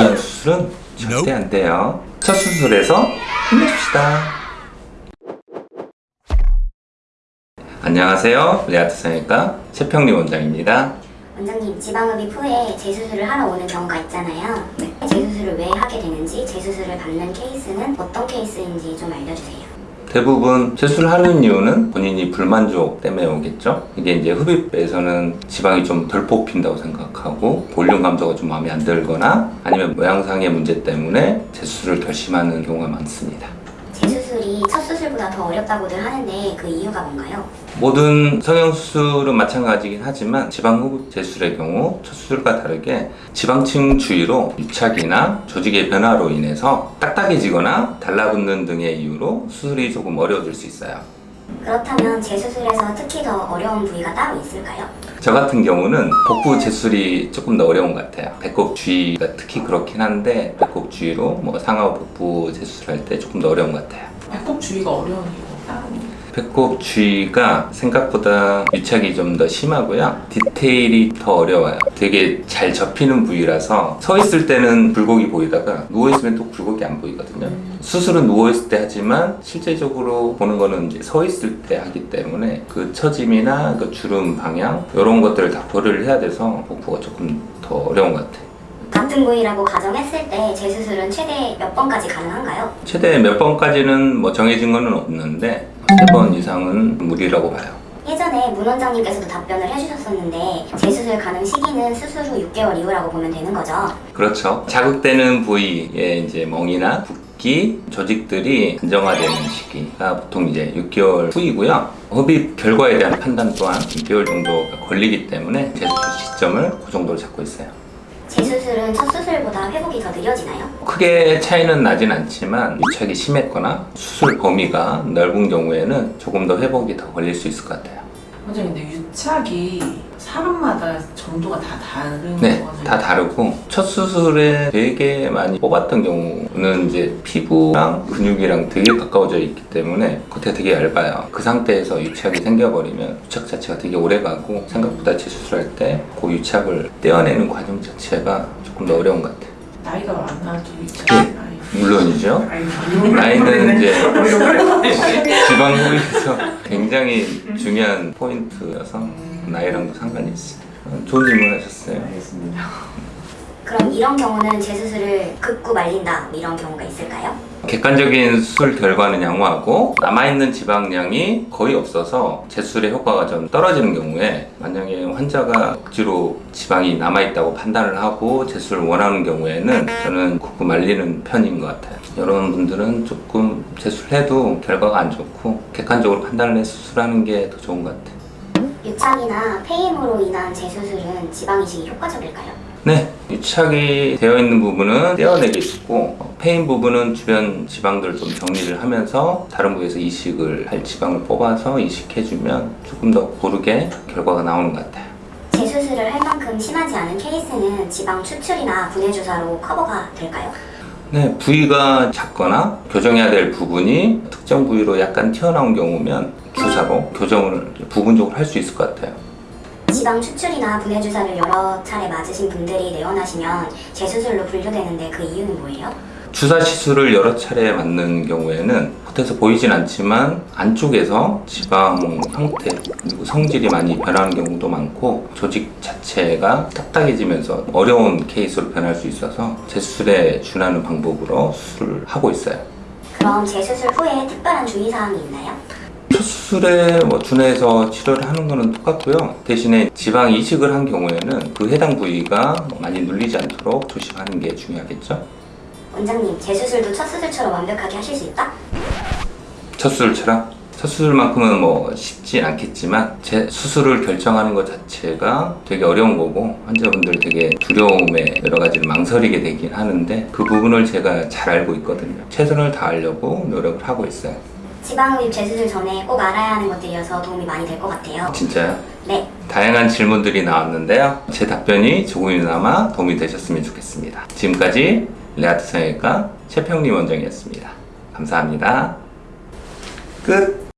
이런 수술은 절대 안 돼요. 첫 수술에서 끝내줍시다. 안녕하세요. 레아트 성형외과 최평리 원장입니다. 원장님 지방흡입 후에 재수술을 하러 오는 경우가 있잖아요. 재수술을 왜 하게 되는지 재수술을 받는 케이스는 어떤 케이스인지 좀 알려주세요. 대부분 재수술하는 이유는 본인이 불만족 때문에 오겠죠. 이게 이제 흡입에서는 지방이 좀 덜 뽑힌다고 생각하고 볼륨 감소가 좀 마음에 안 들거나 아니면 모양상의 문제 때문에 재수술을 결심하는 경우가 많습니다. 더 어렵다고들 하는데 그 이유가 뭔가요? 모든 성형수술은 마찬가지긴 하지만 지방흡입 재수술의 경우 첫 수술과 다르게 지방층 주위로 유착이나 조직의 변화로 인해서 딱딱해지거나 달라붙는 등의 이유로 수술이 조금 어려워질 수 있어요. 그렇다면 재수술에서 특히 더 어려운 부위가 따로 있을까요? 저 같은 경우는 복부 재술이 조금 더 어려운 것 같아요. 배꼽 주위가 특히 그렇긴 한데 배꼽 주위로 뭐 상하 복부 재수술할 때 조금 더 어려운 것 같아요. 배꼽 주위가 어려운 이유가 배꼽 주위가 생각보다 유착이 좀 더 심하고요. 디테일이 더 어려워요. 되게 잘 접히는 부위라서 서 있을 때는 굴곡이 보이다가 누워 있으면 또 굴곡이 안 보이거든요. 수술은 누워 있을 때 하지만 실제적으로 보는 거는 이제 서 있을 때 하기 때문에 그 처짐이나 그 주름 방향 이런 것들을 다 고려를 해야 돼서 복부가 조금 더 어려운 것 같아요. 같은 부위라고 가정했을 때 재수술은 최대 몇 번까지 가능한가요? 최대 몇 번까지는 뭐 정해진 거는 없는데 세 번 이상은 무리라고 봐요. 예전에 문 원장님께서도 답변을 해주셨었는데 재수술 가능 시기는 수술 후 6개월 이후라고 보면 되는 거죠. 그렇죠. 자극되는 부위의 이제 멍이나 붓기, 조직들이 안정화되는 시기가 보통 이제 6개월 후이고요. 흡입 결과에 대한 판단 또한 6개월 정도가 걸리기 때문에 재수술 시점을 그 정도로 잡고 있어요. 재수술은 첫 수술보다 회복이 더 느려지나요? 크게 차이는 나진 않지만 유착이 심했거나 수술 범위가 넓은 경우에는 조금 더 회복이 더 걸릴 수 있을 것 같아요. 원장님 근데 유착이 사람마다 정도가 다 다른 네, 거거든요 다 다르고 첫 수술에 되게 많이 뽑았던 경우는 이제 피부랑 근육이랑 되게 가까워져 있기 때문에 겉에 되게 얇아요. 그 상태에서 유착이 생겨버리면 유착 자체가 되게 오래 가고 생각보다 재수술할 때 그 유착을 떼어내는 과정 자체가 조금 더 어려운 것 같아요. 나이가 많아도 유착이 네. 물론이죠. 나이는 이제 지방 부위에서 굉장히 중요한 포인트여서 나이랑도 상관이 있어요. 어, 좋은 질문 하셨어요. 알겠습니다 그럼 이런 경우는 재수술을 극구 말린다 뭐 이런 경우가 있을까요? 객관적인 수술 결과는 양호하고 남아있는 지방량이 거의 없어서 재수술의 효과가 좀 떨어지는 경우에 만약에 환자가 억지로 지방이 남아있다고 판단을 하고 재수술을 원하는 경우에는 저는 굽고 말리는 편인 것 같아요 이런 분들은 조금 재수술해도 결과가 안 좋고 객관적으로 판단을 해서 수술하는 게 더 좋은 것 같아요 유착이나 패임으로 인한 재수술은 지방 이식이 효과적일까요? 네, 유착이 되어 있는 부분은 떼어내겠고 어, 패인 부분은 주변 지방들 좀 정리를 하면서 다른 부위에서 이식을 할 지방을 뽑아서 이식해주면 조금 더 고르게 결과가 나오는 것 같아요. 재수술을 할 만큼 심하지 않은 케이스는 지방 추출이나 분해 주사로 커버가 될까요? 네, 부위가 작거나 교정해야 될 부분이 특정 부위로 약간 튀어나온 경우면 주사로 교정을 부분적으로 할 수 있을 것 같아요. 지방 추출이나 분해 주사를 여러 차례 맞으신 분들이 내원하시면 재수술로 분류되는데 그 이유는 뭐예요? 주사 시술을 여러 차례 맞는 경우에는 겉에서 보이진 않지만 안쪽에서 지방 형태 그리고 성질이 많이 변하는 경우도 많고 조직 자체가 딱딱해지면서 어려운 케이스로 변할 수 있어서 재수술에 준하는 방법으로 수술을 하고 있어요. 그럼 재수술 후에 특별한 주의사항이 있나요? 첫 수술에 뭐 준해서 치료를 하는 거는 똑같고요. 대신에 지방 이식을 한 경우에는 그 해당 부위가 많이 눌리지 않도록 조심하는 게 중요하겠죠. 원장님, 재수술도 첫 수술처럼 완벽하게 하실 수 있다? 첫 수술처럼 첫 수술만큼은 뭐 쉽지 않겠지만 제 수술을 결정하는 것 자체가 되게 어려운 거고 환자분들 되게 두려움에 여러 가지를 망설이게 되긴 하는데 그 부분을 제가 잘 알고 있거든요. 최선을 다하려고 노력을 하고 있어요. 지방흡입 재수술 전에 꼭 알아야 하는 것들이어서 도움이 많이 될 것 같아요. 진짜요? 네, 다양한 질문들이 나왔는데요. 제 답변이 조금이나마 도움이 되셨으면 좋겠습니다. 지금까지 레아트 성형외과 최평리 원장이었습니다. 감사합니다. 끝!